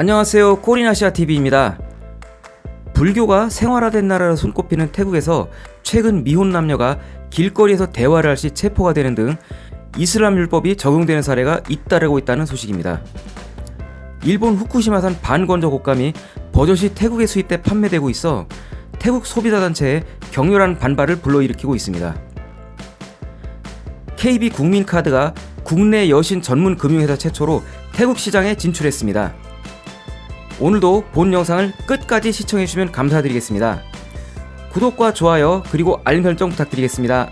안녕하세요 꼬리나시아TV입니다 불교가 생활화된 나라로 손꼽히는 태국에서 최근 미혼 남녀가 길거리에서 대화를 할 시 체포가 되는 등 이슬람 율법이 적용되는 사례가 잇따르고 있다는 소식입니다. 일본 후쿠시마산 반건조 곶감이 버젓이 태국에 수입돼 판매되고 있어 태국 소비자 단체에 격렬한 반발을 불러일으키고 있습니다. KB 국민카드가 국내 여신 전문 금융회사 최초로 태국 시장에 진출했습니다. 오늘도 본 영상을 끝까지 시청해주시면 감사드리겠습니다. 구독과 좋아요 그리고 알림 설정 부탁드리겠습니다.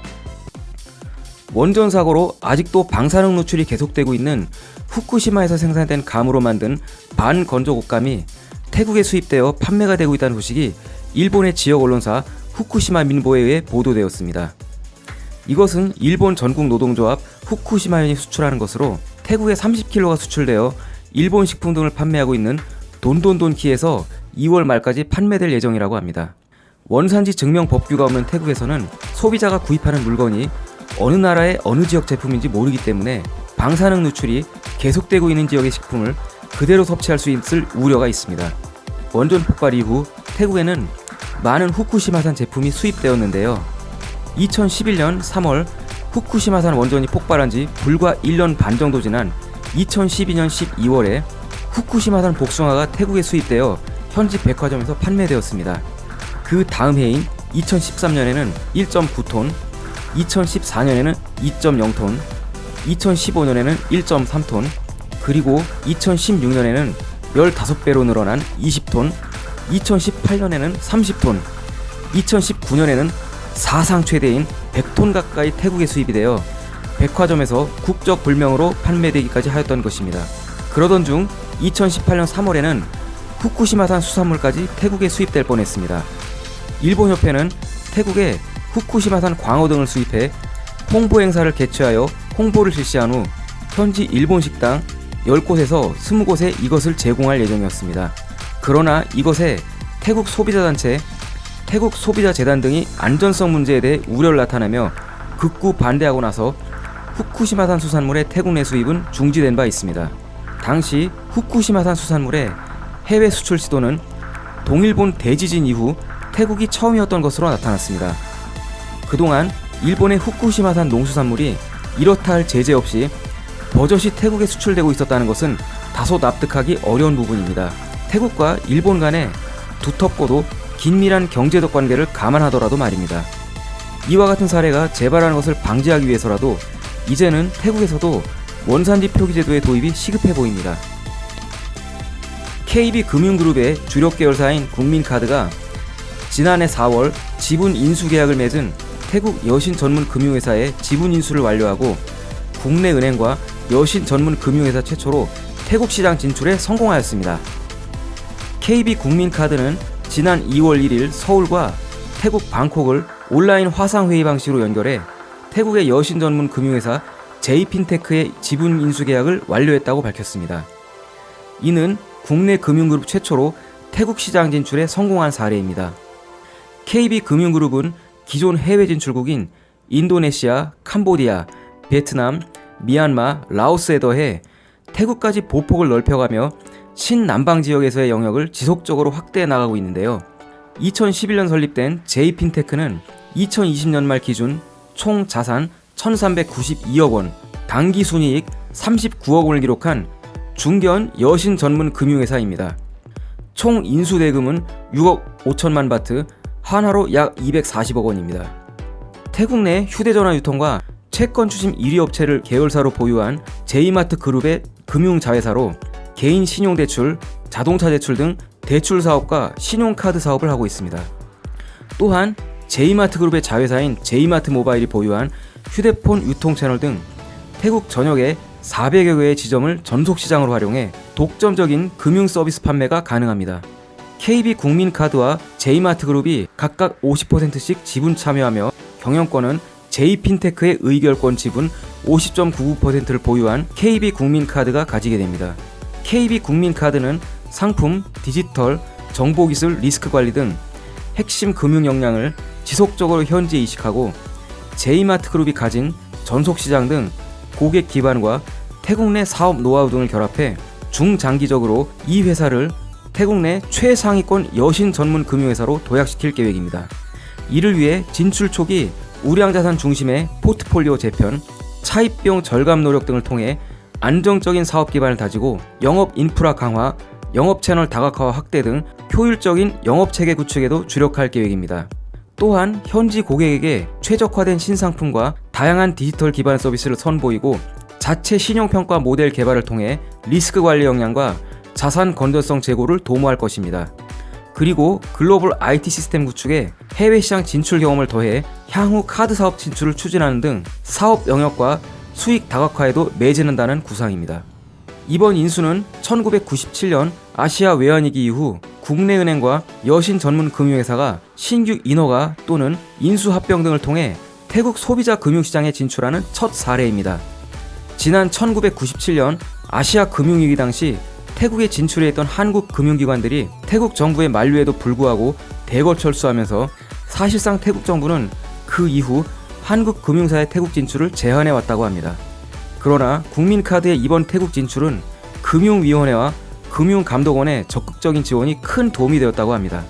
원전 사고로 아직도 방사능 노출이 계속되고 있는 후쿠시마에서 생산된 감으로 만든 반건조 곶감이 태국에 수입되어 판매가 되고 있다는 소식이 일본의 지역 언론사 후쿠시마 민보에 의해 보도되었습니다. 이것은 일본 전국 노동조합 후쿠시마현이 수출하는 것으로 태국에 30kg가 수출되어 일본 식품 등을 판매하고 있는 돈돈돈키에서 2월 말까지 판매될 예정이라고 합니다. 원산지 증명 법규가 없는 태국에서는 소비자가 구입하는 물건이 어느 나라의 어느 지역 제품인지 모르기 때문에 방사능 누출이 계속되고 있는 지역의 식품을 그대로 섭취할 수 있을 우려가 있습니다. 원전 폭발 이후 태국에는 많은 후쿠시마산 제품이 수입되었는데요. 2011년 3월 후쿠시마산 원전이 폭발한 지 불과 1년 반 정도 지난 2012년 12월에 후쿠시마산 복숭아가 태국에 수입되어 현지 백화점에서 판매되었습니다. 그 다음 해인 2013년에는 1.9톤, 2014년에는 2.0톤, 2015년에는 1.3톤, 그리고 2016년에는 15배로 늘어난 20톤, 2018년에는 30톤, 2019년에는 사상 최대인 100톤 가까이 태국에 수입이 되어 백화점에서 국적 불명으로 판매되기까지 하였던 것입니다. 그러던 중 2018년 3월에는 후쿠시마산 수산물까지 태국에 수입될 뻔했습니다. 일본 협회는 태국에 후쿠시마산 광어 등을 수입해 홍보 행사를 개최하여 홍보를 실시한 후 현지 일본 식당 10곳에서 20곳에 이것을 제공할 예정이었습니다. 그러나 이것에 태국 소비자단체, 태국 소비자재단 등이 안전성 문제에 대해 우려를 나타내며 극구 반대하고 나서 후쿠시마산 수산물의 태국 내 수입은 중지된 바 있습니다. 당시 후쿠시마산 수산물의 해외 수출 시도는 동일본 대지진 이후 태국이 처음이었던 것으로 나타났습니다. 그동안 일본의 후쿠시마산 농수산물이 이렇다 할 제재 없이 버젓이 태국에 수출되고 있었다는 것은 다소 납득하기 어려운 부분입니다. 태국과 일본 간의 두텁고도 긴밀한 경제적 관계를 감안하더라도 말입니다. 이와 같은 사례가 재발하는 것을 방지하기 위해서라도 이제는 태국에서도 원산지 표기 제도의 도입이 시급해 보입니다. KB금융그룹의 주력 계열사인 국민카드가 지난해 4월 지분 인수 계약을 맺은 태국 여신 전문 금융회사의 지분 인수를 완료하고 국내 은행과 여신 전문 금융회사 최초로 태국 시장 진출에 성공하였습니다. KB국민카드는 지난 2월 1일 서울과 태국 방콕을 온라인 화상회의 방식으로 연결해 태국의 여신 전문 금융회사 제이핀테크의 지분 인수 계약을 완료했다고 밝혔습니다. 이는 국내 금융그룹 최초로 태국 시장 진출에 성공한 사례입니다. KB금융그룹은 기존 해외 진출국인 인도네시아, 캄보디아, 베트남, 미얀마, 라오스에 더해 태국까지 보폭을 넓혀가며 신남방 지역에서의 영역을 지속적으로 확대해 나가고 있는데요. 2011년 설립된 제이핀테크는 2020년 말 기준 총 자산 1392억 원, 당기 순이익 39억 원을 기록한 중견 여신 전문 금융회사입니다. 총 인수 대금은 6억 5천만 바트, 한화로 약 240억 원입니다. 태국 내 휴대전화 유통과 채권 추심 1위 업체를 계열사로 보유한 제이마트 그룹의 금융자회사로 개인 신용대출, 자동차 대출 등 대출 사업과 신용카드 사업을 하고 있습니다. 또한 제이마트 그룹의 자회사인 제이마트 모바일이 보유한 휴대폰 유통 채널 등 태국 전역에 400여 개의 지점을 전속시장으로 활용해 독점적인 금융 서비스 판매가 가능합니다. KB국민카드와 제이마트그룹이 각각 50%씩 지분 참여하며 경영권은 제이핀테크의 의결권 지분 50.99%를 보유한 KB국민카드가 가지게 됩니다. KB국민카드는 상품, 디지털, 정보기술 리스크 관리 등 핵심 금융 역량을 지속적으로 현지에 이식하고 제이마트 그룹이 가진 전속시장 등 고객 기반과 태국 내 사업 노하우 등을 결합해 중장기적으로 이 회사를 태국 내 최상위권 여신 전문 금융회사로 도약시킬 계획입니다. 이를 위해 진출 초기 우량자산 중심의 포트폴리오 재편, 차입비용 절감 노력 등을 통해 안정적인 사업 기반을 다지고 영업 인프라 강화, 영업 채널 다각화와 확대 등 효율적인 영업 체계 구축에도 주력할 계획입니다. 또한 현지 고객에게 최적화된 신상품과 다양한 디지털 기반 서비스를 선보이고 자체 신용평가 모델 개발을 통해 리스크 관리 역량과 자산 건전성 제고를 도모할 것입니다. 그리고 글로벌 IT 시스템 구축에 해외 시장 진출 경험을 더해 향후 카드 사업 진출을 추진하는 등 사업 영역과 수익 다각화에도 매진한다는 구상입니다. 이번 인수는 1997년 아시아 외환위기 이후 국내 은행과 여신 전문 금융회사가 신규 인허가 또는 인수 합병 등을 통해 태국 소비자 금융시장에 진출하는 첫 사례입니다. 지난 1997년 아시아 금융위기 당시 태국에 진출해 있던 한국 금융기관들이 태국 정부의 만류에도 불구하고 대거 철수하면서 사실상 태국 정부는 그 이후 한국 금융사의 태국 진출을 제한해 왔다고 합니다. 그러나 국민카드의 이번 태국 진출은 금융위원회와 금융감독원의 적극적인 지원이 큰 도움이 되었다고 합니다.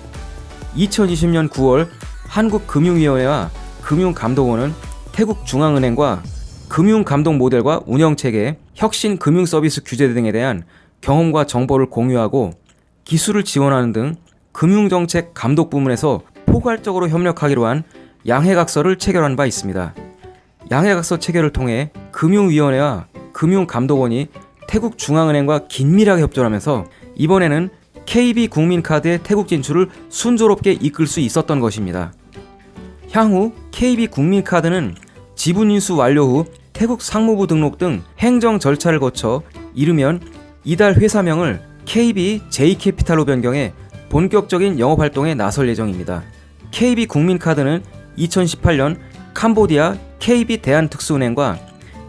2020년 9월 한국금융위원회와 금융감독원은 태국 중앙은행과 금융감독 모델과 운영체계, 혁신 금융서비스 규제 등에 대한 경험과 정보를 공유하고 기술을 지원하는 등 금융정책 감독 부문에서 포괄적으로 협력하기로 한 양해각서를 체결한 바 있습니다. 양해각서 체결을 통해 금융위원회와 금융감독원이 태국 중앙은행과 긴밀하게 협조하면서 이번에는 KB 국민카드의 태국 진출을 순조롭게 이끌 수 있었던 것입니다. 향후 KB 국민카드는 지분 인수 완료 후 태국 상무부 등록 등 행정 절차를 거쳐 이르면 이달 회사명을 KB J캐피탈로 변경해 본격적인 영업 활동에 나설 예정입니다. KB 국민카드는 2018년 캄보디아 KB 대한특수은행과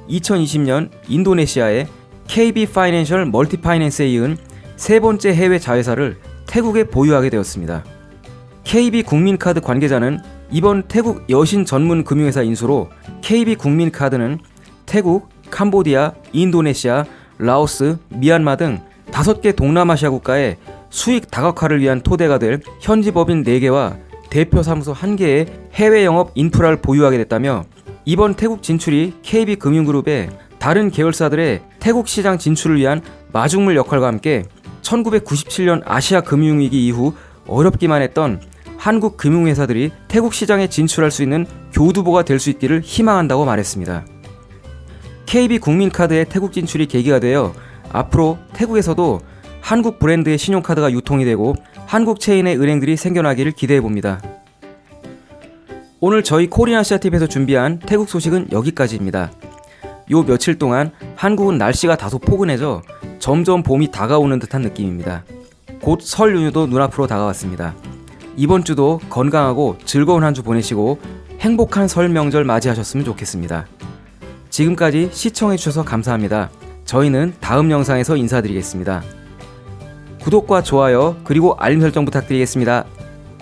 2020년 인도네시아의 KB 파이낸셜 멀티파이낸스에 이은 세 번째 해외 자회사를 태국에 보유하게 되었습니다. KB 국민카드 관계자는 이번 태국 여신 전문 금융회사 인수로 KB 국민카드는 태국, 캄보디아, 인도네시아, 라오스, 미얀마 등 다섯 개 동남아시아 국가의 수익 다각화를 위한 토대가 될 현지 법인 4개와 대표 사무소 1개의 해외 영업 인프라를 보유하게 됐다며 이번 태국 진출이 KB금융그룹의 다른 계열사들의 태국 시장 진출을 위한 마중물 역할과 함께 1997년 아시아 금융위기 이후 어렵기만 했던 한국 금융회사들이 태국 시장에 진출할 수 있는 교두보가 될 수 있기를 희망한다고 말했습니다. KB 국민카드의 태국 진출이 계기가 되어 앞으로 태국에서도 한국 브랜드의 신용카드가 유통이 되고 한국 체인의 은행들이 생겨나기를 기대해 봅니다. 오늘 저희 코리아시아TV에서 준비한 태국 소식은 여기까지입니다. 요 며칠 동안 한국은 날씨가 다소 포근해져 점점 봄이 다가오는 듯한 느낌입니다. 곧 설 연휴도 눈앞으로 다가왔습니다. 이번 주도 건강하고 즐거운 한 주 보내시고 행복한 설 명절 맞이하셨으면 좋겠습니다. 지금까지 시청해주셔서 감사합니다. 저희는 다음 영상에서 인사드리겠습니다. 구독과 좋아요 그리고 알림 설정 부탁드리겠습니다.